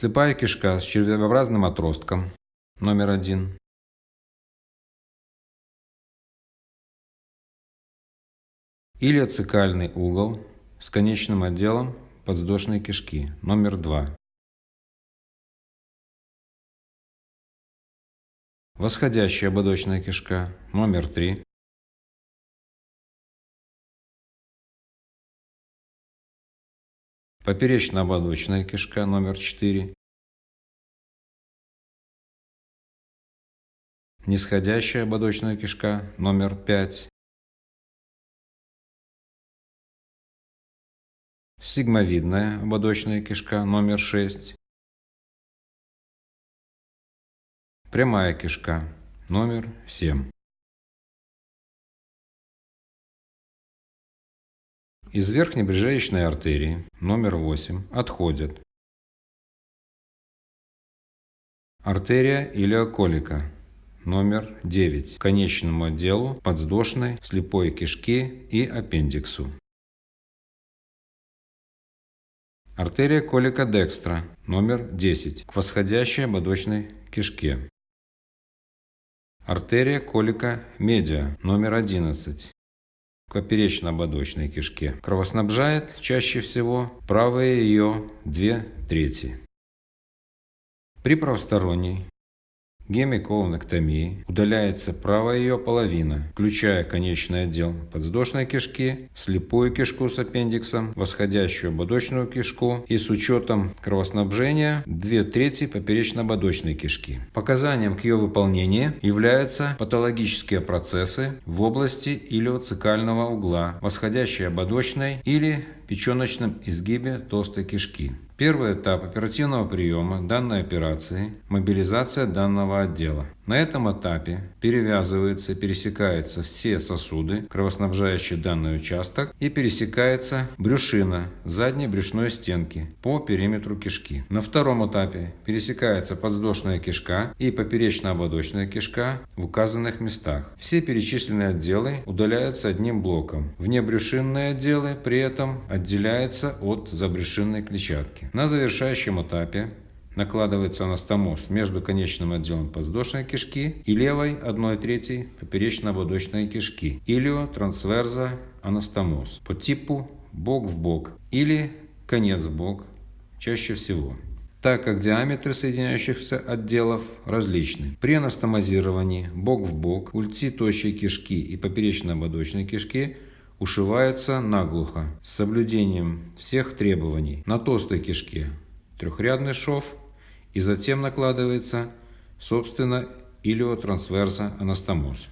Слепая кишка с червеобразным отростком номер один. Илиоцикальный угол с конечным отделом подвздошной кишки номер два. Восходящая ободочная кишка номер три. Поперечно-ободочная кишка номер 4. Нисходящая ободочная кишка номер 5. Сигмовидная ободочная кишка номер 6. Прямая кишка номер 7. Из верхней брюшечной артерии номер 8 отходят артерия илиоколика номер 9 к конечному отделу подвздошной слепой кишки и аппендиксу. Артерия колика декстра номер 10 к восходящей ободочной кишке. Артерия колика медиа номер 11 к поперечно-ободочной кишке. Кровоснабжает чаще всего правые ее две трети. При правосторонней гемиколонэктомии удаляется правая ее половина, включая конечный отдел подвздошной кишки, слепую кишку с аппендиксом, восходящую ободочную кишку и с учетом кровоснабжения 2 трети поперечно-ободочной кишки. Показанием к ее выполнению являются патологические процессы в области илиоцикального угла, восходящей ободочной или печеночном изгибе толстой кишки. Первый этап оперативного приема данной операции – мобилизация данного отдела. На этом этапе перевязываются пересекаются все сосуды, кровоснабжающие данный участок, и пересекается брюшина задней брюшной стенки по периметру кишки. На втором этапе пересекается подвздошная кишка и поперечно-ободочная кишка в указанных местах. Все перечисленные отделы удаляются одним блоком. Внебрюшинные отделы при этом отделяются от забрюшинной клетчатки. На завершающем этапе накладывается анастомоз между конечным отделом подвздошной кишки и левой 1 третьей поперечно-ободочной кишки, илио-трансверза анастомоз по типу бок в бок или конец в бок чаще всего так как диаметры соединяющихся отделов различны. При анастомозировании бок в бок ульти тощей кишки и поперечно-ободочной кишки ушиваются наглухо с соблюдением всех требований на толстой кишке трехрядный шов и затем накладывается, собственно, илиотрансверса анастомоз.